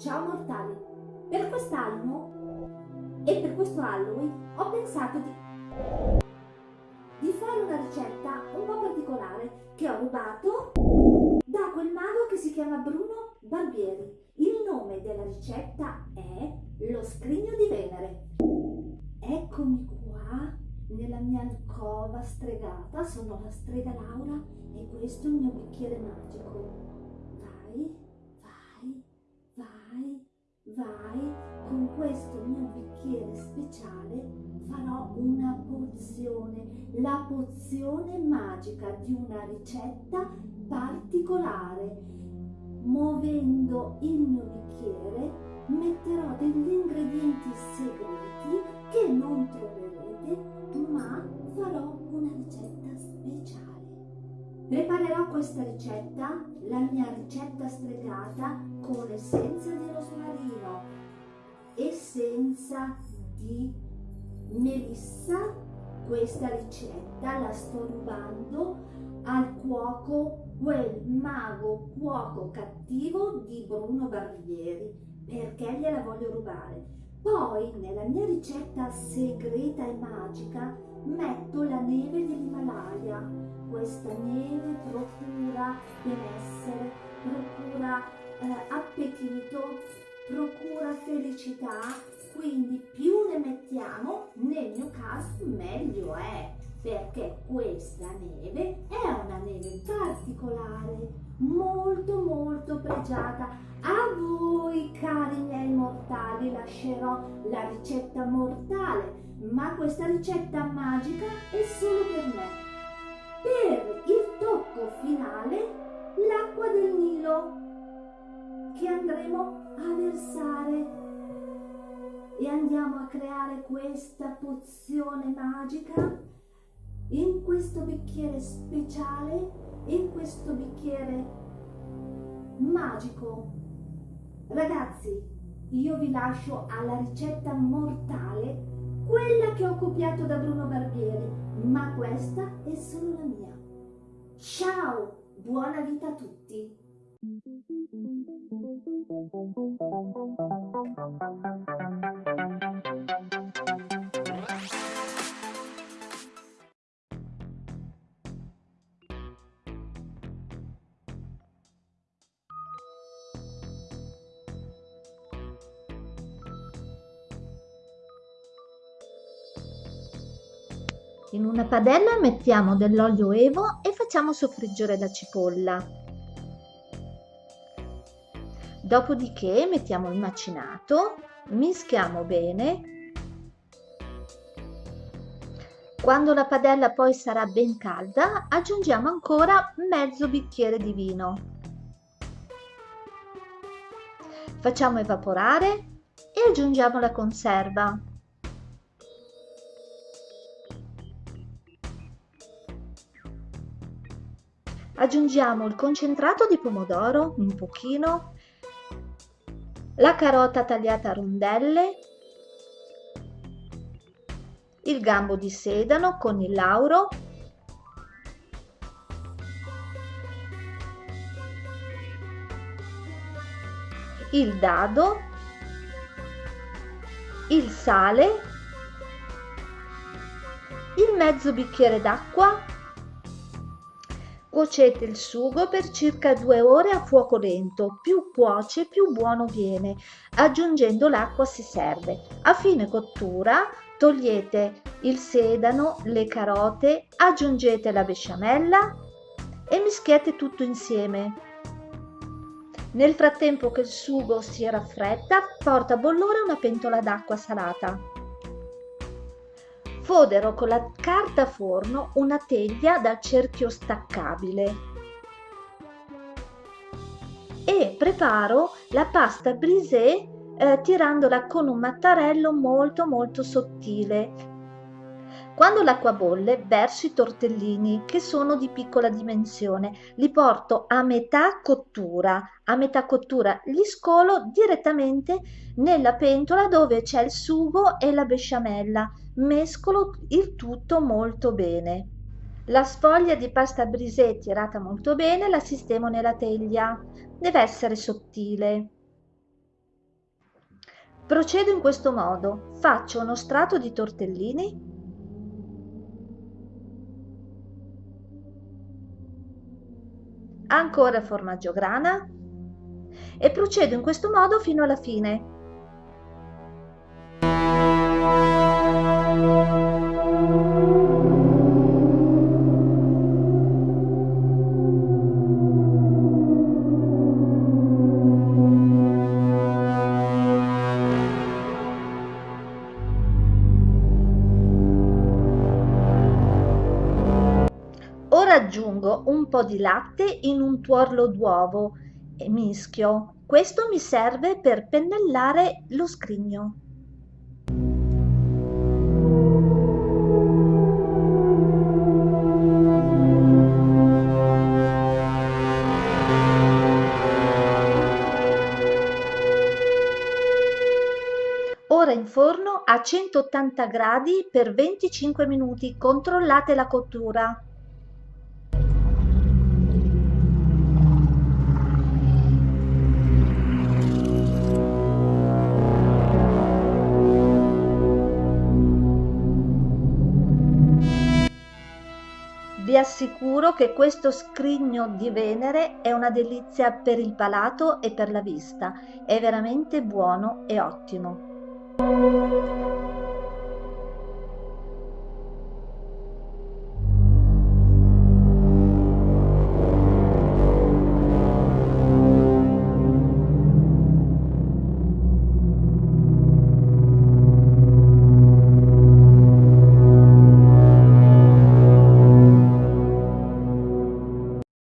Ciao mortali! Per quest'anno e per questo Halloween ho pensato di, di fare una ricetta un po' particolare che ho rubato da quel mago che si chiama Bruno Barbieri. Il nome della ricetta è lo scrigno di Venere. Eccomi qua nella mia alcova stregata, sono la strega Laura e questo è il mio bicchiere magico. Vai, vai, vai, con questo mio bicchiere speciale farò una pozione, la pozione magica di una ricetta particolare. Muovendo il mio bicchiere metterò degli ingredienti segreti che non troverete ma farò una ricetta speciale. Preparerò questa ricetta, la mia ricetta stregata, con essenza di rosmarino, essenza di melissa. Questa ricetta la sto rubando al cuoco, quel mago cuoco cattivo di Bruno Barbieri, perché gliela voglio rubare poi nella mia ricetta segreta e magica metto la neve dell'Himalaya. Questa neve procura benessere, procura eh, appetito, procura felicità, quindi più ne mettiamo, nel mio caso meglio è, perché questa neve è una neve particolare, molto molto pregiata. Voi cari miei mortali lascerò la ricetta mortale, ma questa ricetta magica è solo per me. Per il tocco finale, l'acqua del Nilo che andremo a versare e andiamo a creare questa pozione magica in questo bicchiere speciale, in questo bicchiere magico. Ragazzi, io vi lascio alla ricetta mortale, quella che ho copiato da Bruno Barbieri, ma questa è solo la mia. Ciao, buona vita a tutti! In una padella mettiamo dell'olio evo e facciamo soffriggere la cipolla. Dopodiché mettiamo il macinato, mischiamo bene. Quando la padella poi sarà ben calda, aggiungiamo ancora mezzo bicchiere di vino. Facciamo evaporare e aggiungiamo la conserva. Aggiungiamo il concentrato di pomodoro, un pochino, la carota tagliata a rondelle, il gambo di sedano con il lauro, il dado, il sale, il mezzo bicchiere d'acqua Cuocete il sugo per circa due ore a fuoco lento, più cuoce più buono viene, aggiungendo l'acqua se serve. A fine cottura togliete il sedano, le carote, aggiungete la besciamella e mischiate tutto insieme. Nel frattempo che il sugo si raffredda, porta a bollore una pentola d'acqua salata fodero con la carta forno una teglia dal cerchio staccabile. E preparo la pasta brisée eh, tirandola con un mattarello molto molto sottile quando l'acqua bolle verso i tortellini che sono di piccola dimensione, li porto a metà cottura, a metà cottura li scolo direttamente nella pentola dove c'è il sugo e la besciamella, mescolo il tutto molto bene. La sfoglia di pasta brisée tirata molto bene la sistemo nella teglia, deve essere sottile. Procedo in questo modo. Faccio uno strato di tortellini ancora formaggio grana e procedo in questo modo fino alla fine. Ora aggiungo un po' di latte in un tuorlo d'uovo e mischio. Questo mi serve per pennellare lo scrigno. Ora in forno a 180 gradi per 25 minuti. Controllate la cottura. Vi assicuro che questo scrigno di Venere è una delizia per il palato e per la vista, è veramente buono e ottimo.